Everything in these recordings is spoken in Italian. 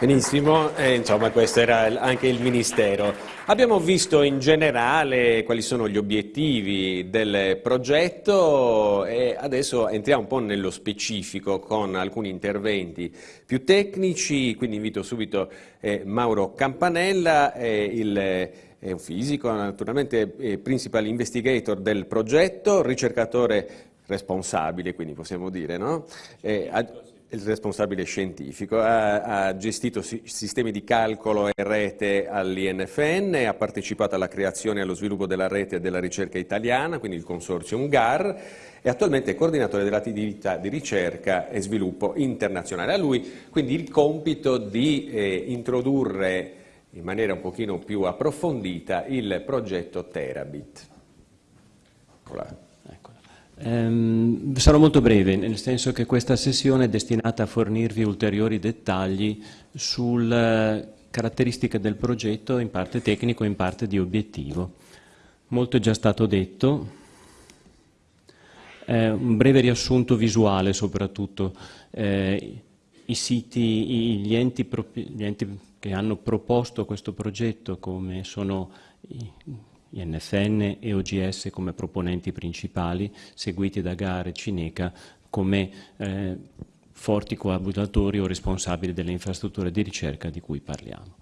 Benissimo, eh, insomma questo era anche il Ministero. Abbiamo visto in generale quali sono gli obiettivi del progetto e adesso entriamo un po' nello specifico con alcuni interventi più tecnici, quindi invito subito eh, Mauro Campanella, eh, il, è un fisico, naturalmente eh, principal investigator del progetto, ricercatore responsabile, quindi possiamo dire, no? Eh, il responsabile scientifico, ha, ha, gestito sistemi di calcolo e rete all'INFN, ha partecipato alla creazione e allo sviluppo della rete della ricerca italiana, quindi il consorzio GAR, e attualmente è coordinatore dell'attività di ricerca e sviluppo internazionale. A lui quindi il compito di eh, introdurre in maniera un pochino più approfondita il progetto Terabit. Eccola. Um, sarò molto breve, nel senso che questa sessione è destinata a fornirvi ulteriori dettagli sulle caratteristiche del progetto, in parte tecnico, in parte di obiettivo. Molto è già stato detto, eh, un breve riassunto visuale soprattutto. Eh, I siti, gli enti, gli enti che hanno proposto questo progetto, come sono i, INFN e OGS come proponenti principali, seguiti da GAR e Cineca come eh, forti coabitatori o responsabili delle infrastrutture di ricerca di cui parliamo.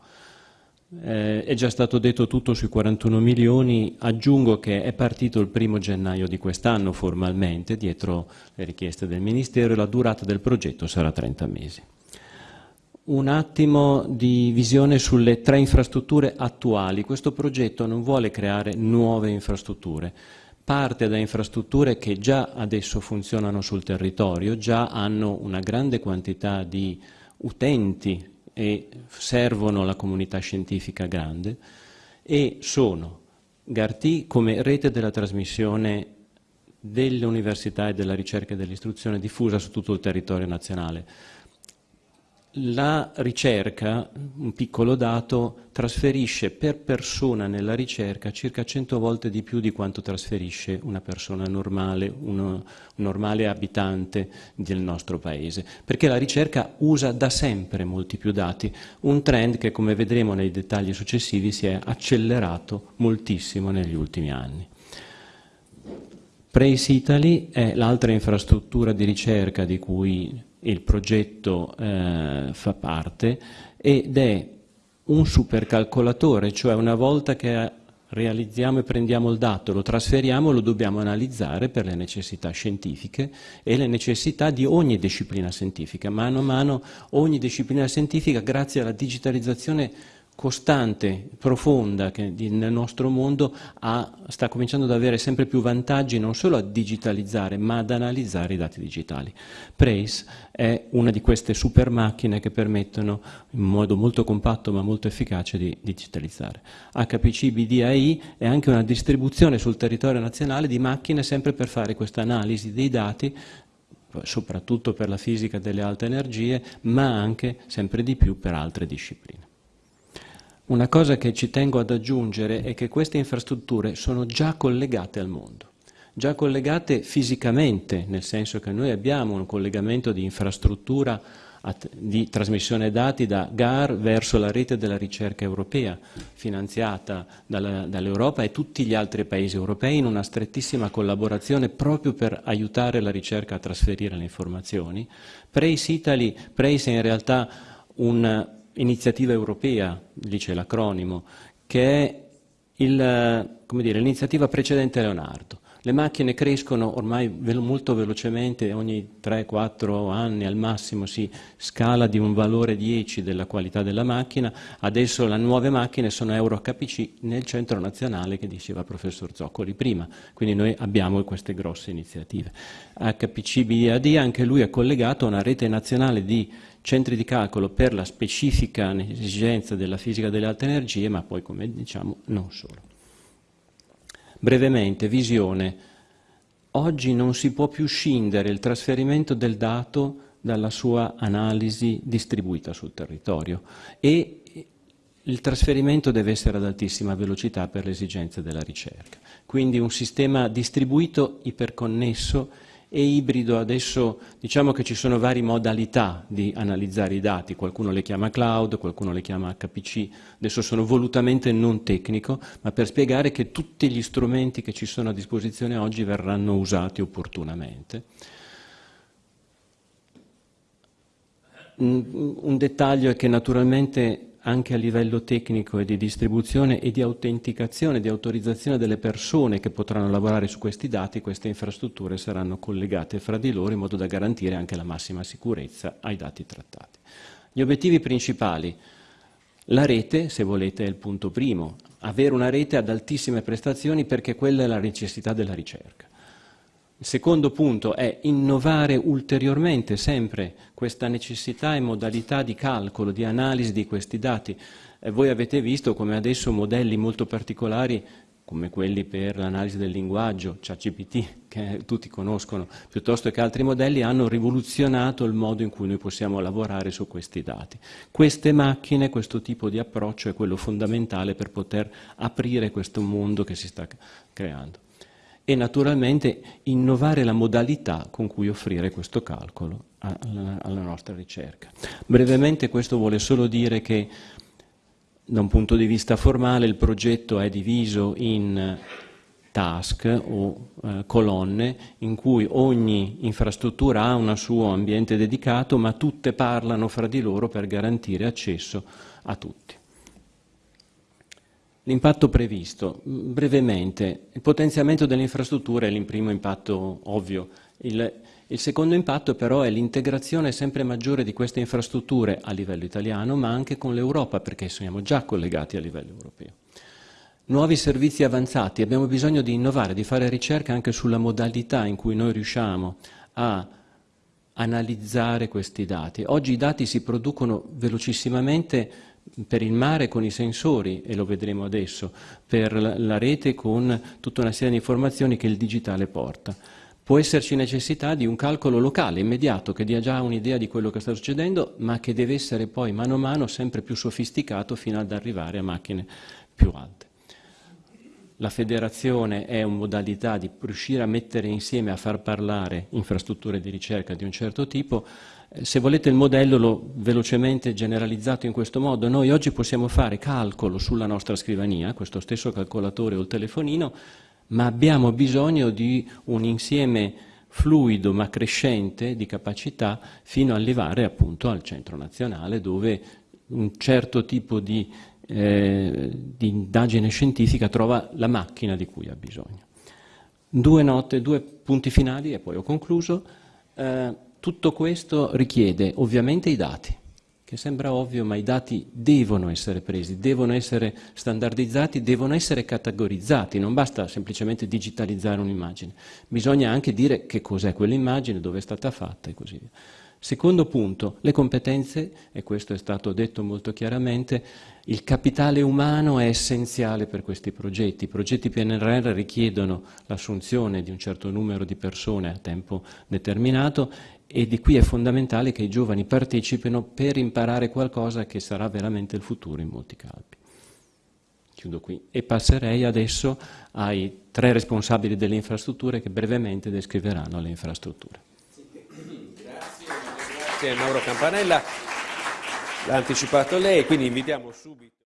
Eh, è già stato detto tutto sui 41 milioni, aggiungo che è partito il primo gennaio di quest'anno formalmente, dietro le richieste del Ministero, e la durata del progetto sarà 30 mesi un attimo di visione sulle tre infrastrutture attuali. Questo progetto non vuole creare nuove infrastrutture, parte da infrastrutture che già adesso funzionano sul territorio, già hanno una grande quantità di utenti e servono la comunità scientifica grande e sono GARTI come rete della trasmissione delle università e della ricerca e dell'istruzione diffusa su tutto il territorio nazionale la ricerca, un piccolo dato, trasferisce per persona nella ricerca circa 100 volte di più di quanto trasferisce una persona normale, un normale abitante del nostro paese, perché la ricerca usa da sempre molti più dati, un trend che come vedremo nei dettagli successivi si è accelerato moltissimo negli ultimi anni. Prace Italy è l'altra infrastruttura di ricerca di cui il progetto eh, fa parte ed è un supercalcolatore, cioè una volta che realizziamo e prendiamo il dato, lo trasferiamo, lo dobbiamo analizzare per le necessità scientifiche e le necessità di ogni disciplina scientifica. Mano a mano ogni disciplina scientifica, grazie alla digitalizzazione costante, profonda che nel nostro mondo ha, sta cominciando ad avere sempre più vantaggi non solo a digitalizzare ma ad analizzare i dati digitali. Prace è una di queste super macchine che permettono in modo molto compatto ma molto efficace di digitalizzare. HPC BDAI è anche una distribuzione sul territorio nazionale di macchine sempre per fare questa analisi dei dati soprattutto per la fisica delle alte energie ma anche sempre di più per altre discipline. Una cosa che ci tengo ad aggiungere è che queste infrastrutture sono già collegate al mondo, già collegate fisicamente, nel senso che noi abbiamo un collegamento di infrastruttura di trasmissione dati da GAR verso la rete della ricerca europea, finanziata dall'Europa e tutti gli altri paesi europei in una strettissima collaborazione proprio per aiutare la ricerca a trasferire le informazioni. Prace Italy, Prace è in realtà un iniziativa europea, dice l'acronimo, che è l'iniziativa precedente a Leonardo. Le macchine crescono ormai molto velocemente, ogni 3-4 anni al massimo si scala di un valore 10 della qualità della macchina, adesso le nuove macchine sono Euro HPC nel centro nazionale che diceva il professor Zoccoli prima, quindi noi abbiamo queste grosse iniziative. HPC BAD anche lui è collegato a una rete nazionale di centri di calcolo per la specifica esigenza della fisica delle alte energie, ma poi, come diciamo, non solo. Brevemente, visione. Oggi non si può più scindere il trasferimento del dato dalla sua analisi distribuita sul territorio e il trasferimento deve essere ad altissima velocità per le esigenze della ricerca. Quindi un sistema distribuito, iperconnesso e ibrido adesso diciamo che ci sono varie modalità di analizzare i dati, qualcuno le chiama cloud, qualcuno le chiama HPC, adesso sono volutamente non tecnico, ma per spiegare che tutti gli strumenti che ci sono a disposizione oggi verranno usati opportunamente. Un dettaglio è che naturalmente anche a livello tecnico e di distribuzione e di autenticazione, di autorizzazione delle persone che potranno lavorare su questi dati, queste infrastrutture saranno collegate fra di loro in modo da garantire anche la massima sicurezza ai dati trattati. Gli obiettivi principali. La rete, se volete, è il punto primo. Avere una rete ad altissime prestazioni perché quella è la necessità della ricerca. Il secondo punto è innovare ulteriormente sempre questa necessità e modalità di calcolo, di analisi di questi dati. Eh, voi avete visto come adesso modelli molto particolari come quelli per l'analisi del linguaggio, ChatGPT, che tutti conoscono, piuttosto che altri modelli, hanno rivoluzionato il modo in cui noi possiamo lavorare su questi dati. Queste macchine, questo tipo di approccio è quello fondamentale per poter aprire questo mondo che si sta creando e naturalmente innovare la modalità con cui offrire questo calcolo alla, nostra ricerca. Brevemente questo vuole solo dire che da un punto di vista formale il progetto è diviso in task o eh, colonne in cui ogni infrastruttura ha un suo ambiente dedicato ma tutte parlano fra di loro per garantire accesso a tutti. L'impatto previsto, brevemente, il potenziamento delle infrastrutture è il primo impatto ovvio. Il, il secondo impatto però è l'integrazione sempre maggiore di queste infrastrutture a livello italiano, ma anche con l'Europa, perché siamo già collegati a livello europeo. Nuovi servizi avanzati, abbiamo bisogno di innovare, di fare ricerca anche sulla modalità in cui noi riusciamo a analizzare questi dati. Oggi i dati si producono velocissimamente per il mare con i sensori, e lo vedremo adesso, per la rete con tutta una serie di informazioni che il digitale porta. Può esserci necessità di un calcolo locale, immediato, che dia già un'idea di quello che sta succedendo, ma che deve essere poi mano a mano sempre più sofisticato fino ad arrivare a macchine più alte. La federazione è una modalità di riuscire a mettere insieme, a far parlare infrastrutture di ricerca di un certo tipo, se volete il modello l'ho velocemente generalizzato in questo modo, noi oggi possiamo fare calcolo sulla nostra scrivania, questo stesso calcolatore o il telefonino, ma abbiamo bisogno di un insieme fluido ma crescente di capacità fino ad arrivare appunto al centro nazionale dove un certo tipo di, eh, di indagine scientifica trova la macchina di cui ha bisogno. Due note, due punti finali e poi ho concluso. Eh, tutto questo richiede ovviamente i dati, che sembra ovvio, ma i dati devono essere presi, devono essere standardizzati, devono essere categorizzati, non basta semplicemente digitalizzare un'immagine, bisogna anche dire che cos'è quell'immagine, dove è stata fatta e così via. Secondo punto, le competenze, e questo è stato detto molto chiaramente, il capitale umano è essenziale per questi progetti. I progetti PNRR richiedono l'assunzione di un certo numero di persone a tempo determinato e di qui è fondamentale che i giovani partecipino per imparare qualcosa che sarà veramente il futuro in molti campi. Chiudo qui e passerei adesso ai tre responsabili delle infrastrutture che brevemente descriveranno le infrastrutture. Grazie, grazie Mauro Campanella, l'ha anticipato lei, quindi invitiamo subito.